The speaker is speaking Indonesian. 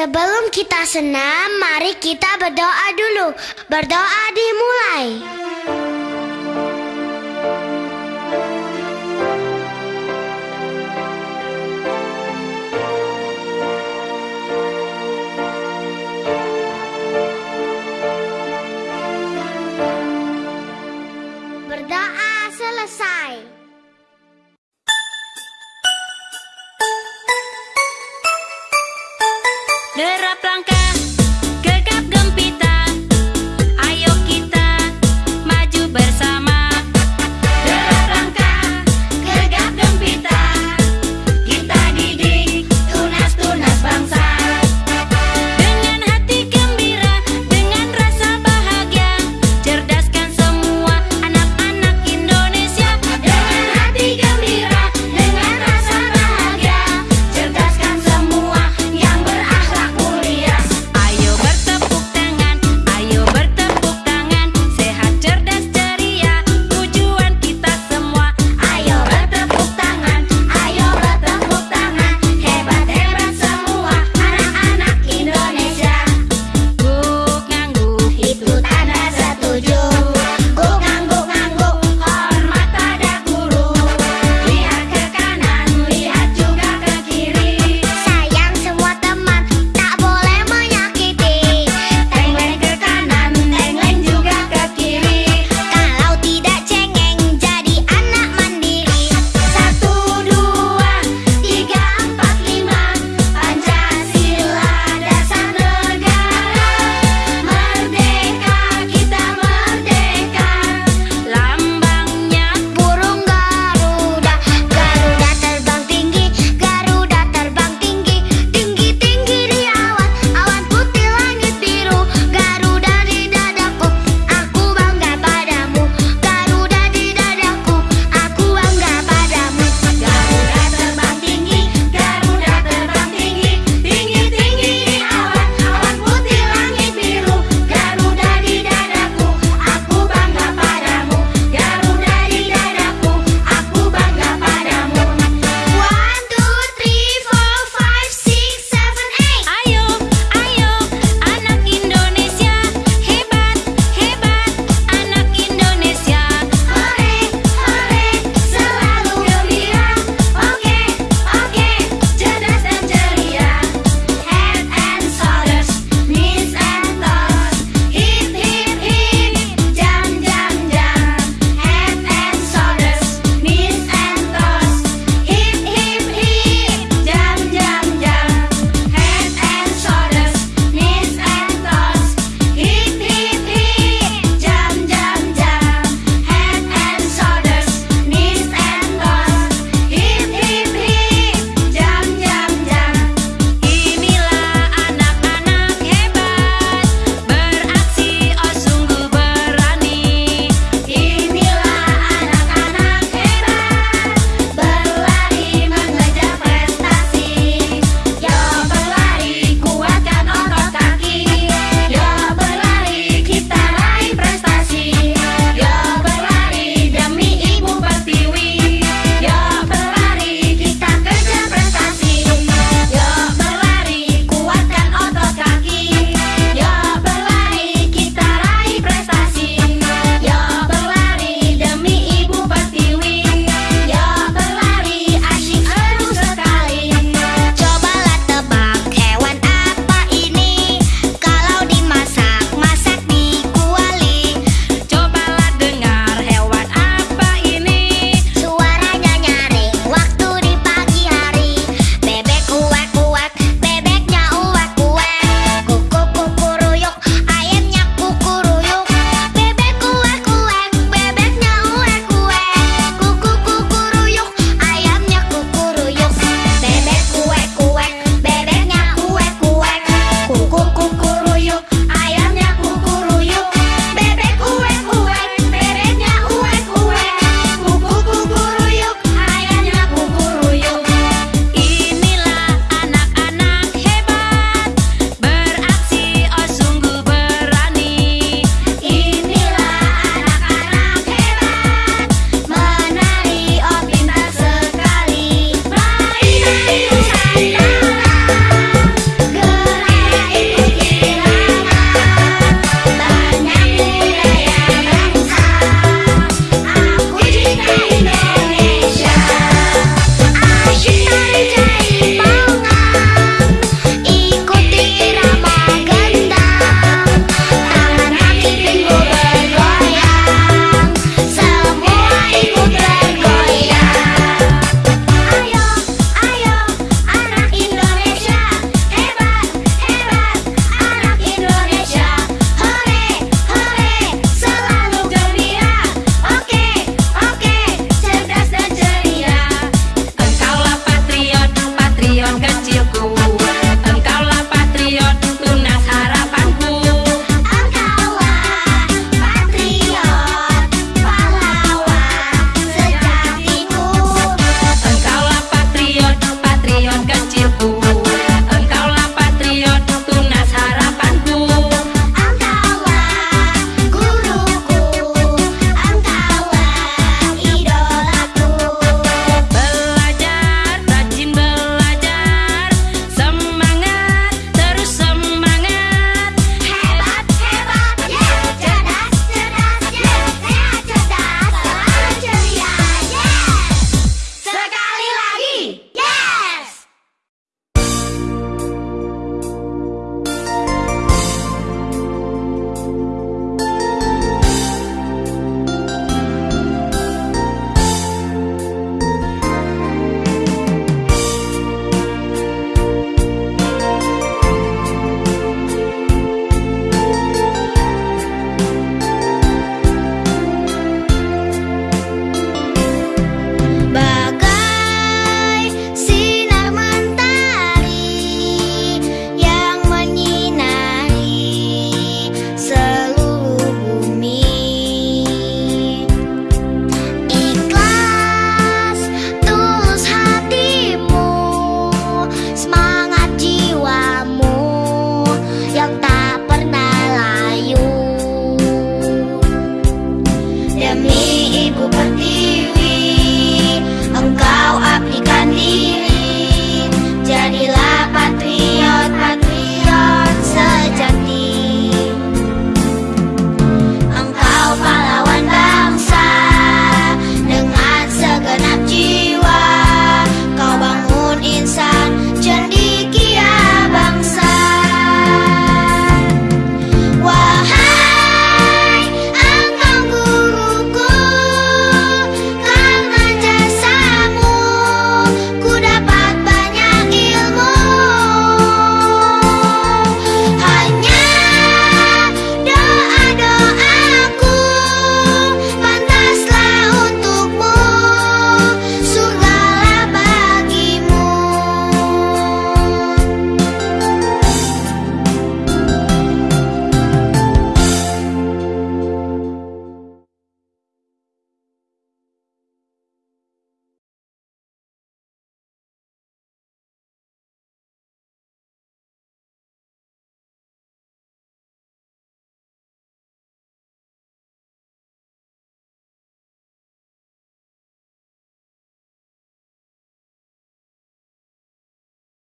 Sebelum kita senam, mari kita berdoa dulu. Berdoa dimulai.